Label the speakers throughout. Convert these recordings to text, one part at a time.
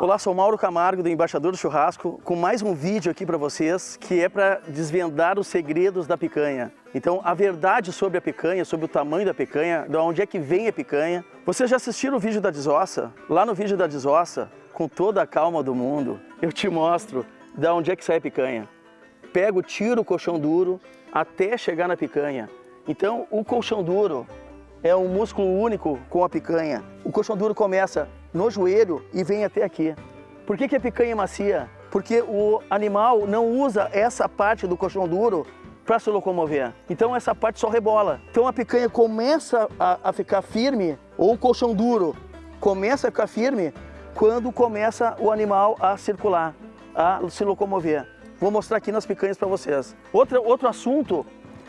Speaker 1: Olá, sou Mauro Camargo, do Embaixador do Churrasco, com mais um vídeo aqui para vocês, que é para desvendar os segredos da picanha. Então, a verdade sobre a picanha, sobre o tamanho da picanha, de onde é que vem a picanha. Vocês já assistiram o vídeo da desossa? Lá no vídeo da desossa, com toda a calma do mundo, eu te mostro de onde é que sai a picanha. Pego, tiro o colchão duro até chegar na picanha. Então, o colchão duro é um músculo único com a picanha. O colchão duro começa no joelho e vem até aqui. Por que, que a picanha é macia? Porque o animal não usa essa parte do colchão duro para se locomover. Então essa parte só rebola. Então a picanha começa a, a, ficar firme, ou o colchão duro começa a ficar firme, quando começa o animal a circular, a se locomover. Vou mostrar aqui nas picanhas para vocês. Outro, outro assunto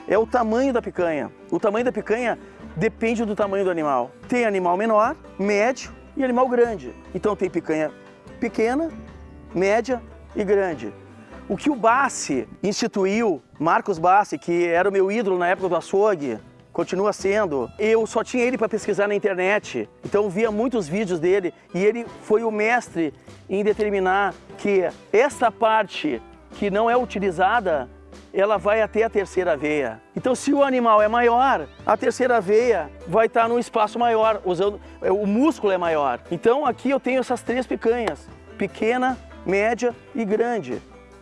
Speaker 1: é o tamanho da picanha. O tamanho da picanha depende do tamanho do animal. Tem animal menor, médio e animal grande. Então tem picanha pequena, média e grande. O que o Bassi instituiu, Marcos Bassi, que era o meu ídolo na época do açougue, continua sendo. Eu só tinha ele para pesquisar na internet, então via muitos vídeos dele e ele foi o mestre em determinar que essa parte que não é utilizada ela vai até a terceira veia. Então se o animal é maior, a terceira veia vai estar num espaço maior, usando, é, o músculo é maior. Então aqui eu tenho essas três picanhas, pequena, média e grande.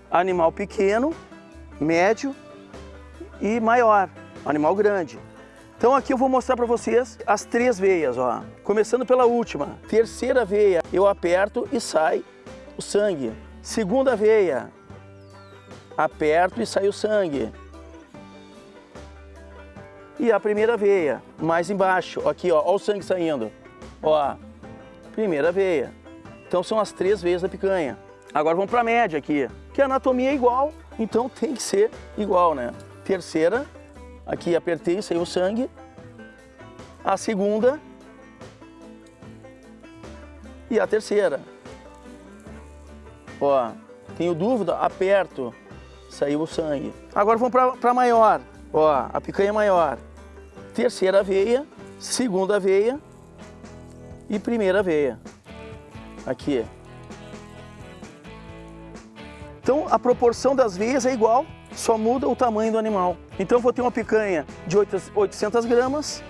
Speaker 1: Animal pequeno, médio e maior, animal grande. Então aqui eu vou mostrar para vocês as três veias, ó. Começando pela última, terceira veia, eu aperto e sai o sangue. Segunda veia, aperto e sai o sangue. E a primeira veia, mais embaixo, aqui ó, ó o sangue saindo. Ó, primeira veia. Então são as três veias da picanha. Agora vamos para a média aqui, que a anatomia é igual, então tem que ser igual, né? Terceira, aqui apertei, saiu o sangue. A segunda e a terceira. Ó, tenho dúvida, aperto, saiu o sangue. Agora vamos para maior. Ó, a picanha maior. Terceira veia, segunda veia e primeira veia. Aqui. Então a proporção das veias é igual, só muda o tamanho do animal. Então eu vou ter uma picanha de 800 gramas,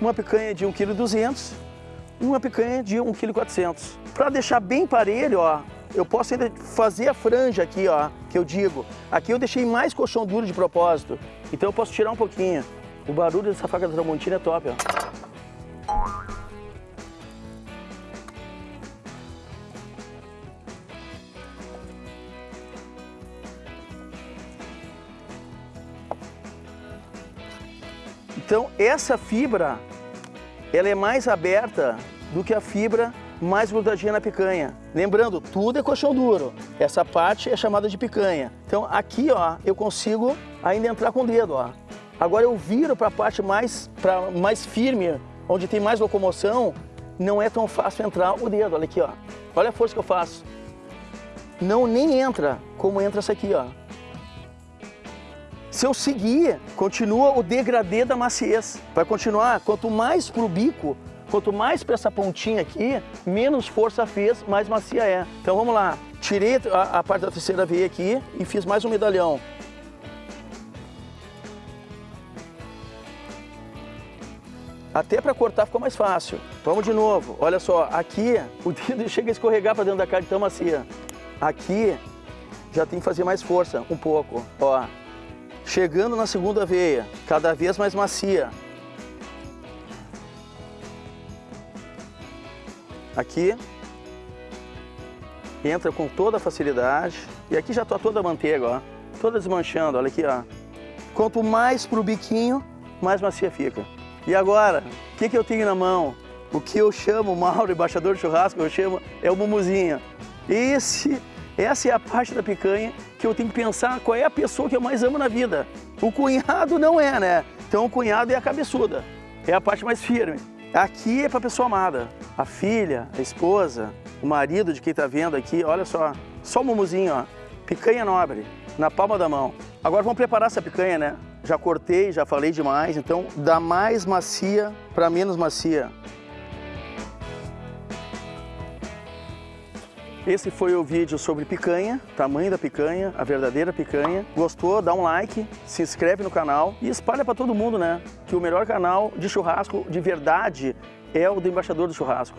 Speaker 1: uma picanha de 1,2 kg uma picanha de 1,4 kg. Para deixar bem parelho, ó, eu posso ainda fazer a franja aqui, ó, que eu digo. Aqui eu deixei mais colchão duro de propósito, então eu posso tirar um pouquinho. O barulho dessa faca da Tramontina é top, ó. Então essa fibra, ela é mais aberta do que a fibra mais grudadinha na picanha. Lembrando, tudo é colchão duro. Essa parte é chamada de picanha. Então aqui, ó, eu consigo ainda entrar com o dedo, ó. Agora eu viro para a parte mais, pra, mais firme, onde tem mais locomoção, não é tão fácil entrar o dedo, olha aqui, ó. Olha a força que eu faço. Não nem entra como entra essa aqui, ó. Se eu seguir, continua o degradê da maciez. Vai continuar, quanto mais pro bico, Quanto mais para essa pontinha aqui, menos força fez, mais macia é. Então vamos lá. Tirei a, a parte da terceira veia aqui e fiz mais um medalhão. Até para cortar ficou mais fácil. Vamos de novo. Olha só, aqui o dedo chega a escorregar para dentro da carne tão macia. Aqui já tem que fazer mais força, um pouco. Ó, chegando na segunda veia, cada vez mais macia. Aqui entra com toda facilidade. E aqui já está toda a manteiga, ó. Toda desmanchando, olha aqui, ó. Quanto mais pro biquinho, mais macia fica. E agora, o que, que eu tenho na mão? O que eu chamo, Mauro, embaixador de churrasco, eu chamo, é o mumuzinho. Esse, essa é a parte da picanha que eu tenho que pensar qual é a pessoa que eu mais amo na vida. O cunhado não é, né? Então o cunhado é a cabeçuda, é a parte mais firme. Aqui é para pessoa amada, a filha, a esposa, o marido de quem está vendo aqui, olha só, só o mumuzinho, ó, picanha nobre, na palma da mão. Agora vamos preparar essa picanha, né? Já cortei, já falei demais, então da mais macia para menos macia. Esse foi o vídeo sobre picanha, tamanho da picanha, a verdadeira picanha. Gostou? Dá um like, se inscreve no canal e espalha para todo mundo, né? Que o melhor canal de churrasco de verdade é o do Embaixador do Churrasco.